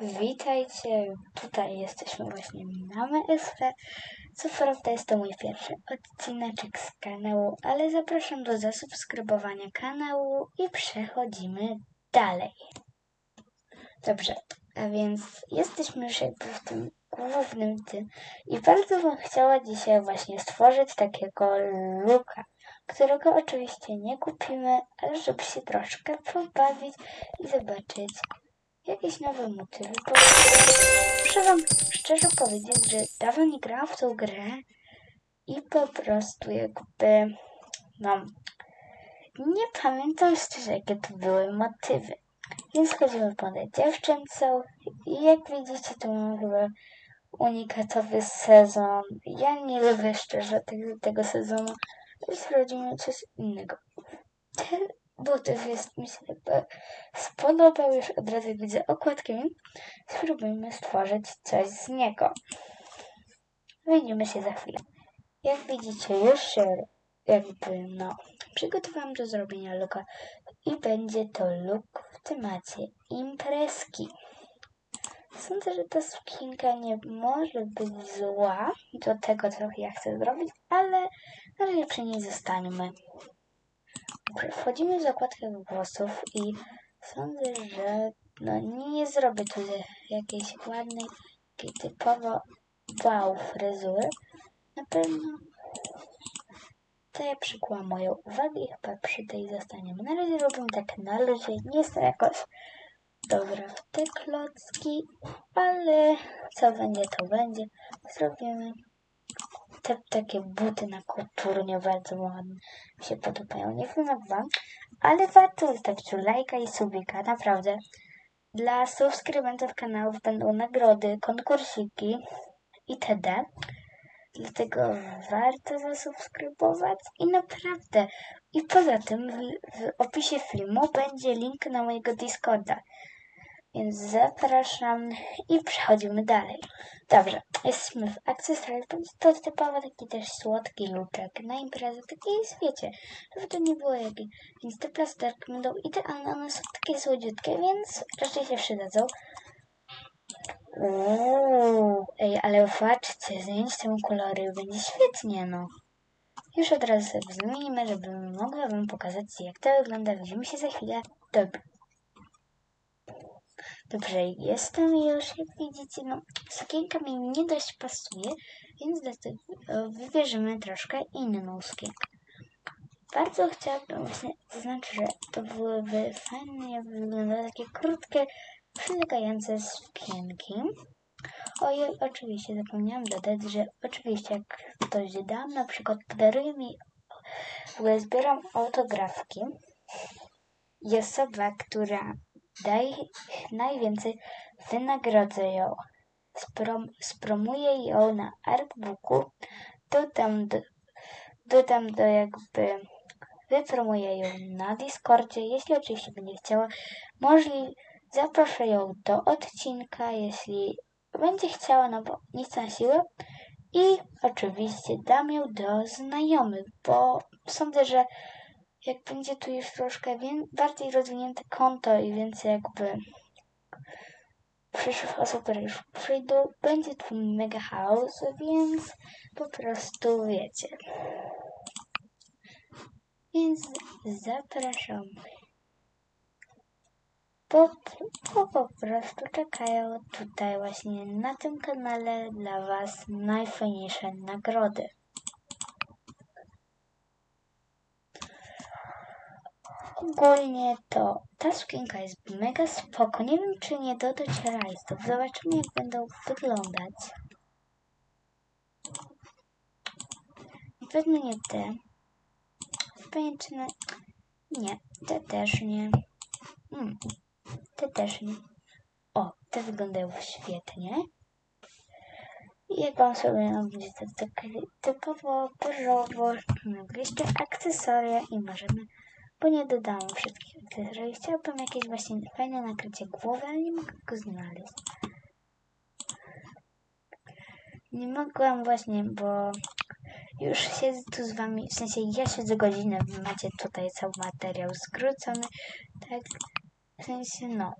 Witajcie, tutaj jesteśmy właśnie Mamy SP. Co prawda jest to mój pierwszy odcineczek z kanału, ale zapraszam do zasubskrybowania kanału i przechodzimy dalej. Dobrze, a więc jesteśmy już jakby w tym głównym tym i bardzo bym chciała dzisiaj właśnie stworzyć takiego luka, którego oczywiście nie kupimy, ale żeby się troszkę pobawić i zobaczyć, jakieś nowe motywy. Bo muszę wam szczerze powiedzieć, że dawno nie grałam w tą grę i po prostu jakby, no, nie pamiętam szczerze, jakie to były motywy. Więc chodzimy po dziewczęcą i jak widzicie, to mam chyba unikatowy sezon. Ja nie lubię szczerze tego, tego sezonu, więc robimy coś innego. Ten motyw jest mi się spodobał już od razu widzę okładkę. Spróbujmy stworzyć coś z niego. Widzimy się za chwilę. Jak widzicie, już się jakby no przygotowałam do zrobienia luka i będzie to luk w temacie imprezki. Sądzę, że ta sukienka nie może być zła do tego, co ja chcę zrobić, ale na razie przy niej zostańmy. Wchodzimy w zakładkę włosów i sądzę, że no nie zrobię tu jakiejś ładnej, takiej typowo wow fryzury. Na pewno to ja moją uwagę i chyba przy tej zostaniemy. Na razie robimy tak na luzie, nie jest to jakoś dobra w te klocki, ale co będzie, to będzie. Zrobimy te takie buty na kulturnie bardzo ładne. Mi się podobają. Nie wiem jak wam, ale warto zostawić lajka i subika, naprawdę. Dla subskrybentów kanałów będą nagrody, konkursiki itd. Dlatego warto zasubskrybować i naprawdę. I poza tym w, w opisie filmu będzie link na mojego Discorda. Więc zapraszam i przechodzimy dalej. Dobrze, jesteśmy w akcesoriach. To typowo taki też słodki luczek na imprezę. Taki wiecie, żeby to nie było jakieś. Więc te plasterki będą idealne. One są takie słodziutkie, więc raczej się przydadzą. Uuu, ej, ale patrzcie, zmienić temu kolory będzie świetnie, no. Już od razu sobie zmienimy, żeby mogła wam pokazać, jak to wygląda. Widzimy się za chwilę. Dobra. Dobrze, jestem już, jak widzicie, no, sukienka mi nie dość pasuje, więc dlatego wybierzemy troszkę inną sukienkę. Bardzo chciałabym właśnie zaznaczyć, że to byłyby fajnie wyglądały takie krótkie, przylegające sukienki. Ojej, oczywiście zapomniałam dodać, że oczywiście jak ktoś dam, na przykład podaruje mi, w ogóle zbieram autografki i osoba, która daje najwięcej, wynagrodzę ją. Sprom, spromuję ją na artbooku, dodam do, dodam do jakby, wypromuję ją na Discordzie, jeśli oczywiście będzie chciała. Możliwe Zaproszę ją do odcinka, jeśli będzie chciała, no bo nic na siłę. I oczywiście dam ją do znajomych, bo sądzę, że jak będzie tu już troszkę bardziej rozwinięte konto i więcej jakby przyszłych osób, już przyjdą, będzie tu mega chaos, więc po prostu wiecie. Więc zapraszam bo, bo po prostu czekają tutaj właśnie na tym kanale dla Was najfajniejsze nagrody. Ogólnie to ta sukienka jest mega spoko. Nie wiem, czy nie dodać rajstów. Zobaczymy, jak będą wyglądać. Pewno nie te. Pajęczyny. Nie, te też nie. Hmm. Te też nie. O, te wyglądają świetnie. Jak wam sobie no, będzie to tak typowo, porzowo, jeszcze akcesoria i możemy, bo nie dodałam wszystkich akcesoriów. Chciałabym jakieś właśnie fajne nakrycie głowy, ale nie mogę go znaleźć. Nie mogłam właśnie, bo już siedzę tu z wami, w sensie ja siedzę godzinę, wy macie tutaj cały materiał skrócony, tak w sensie, no.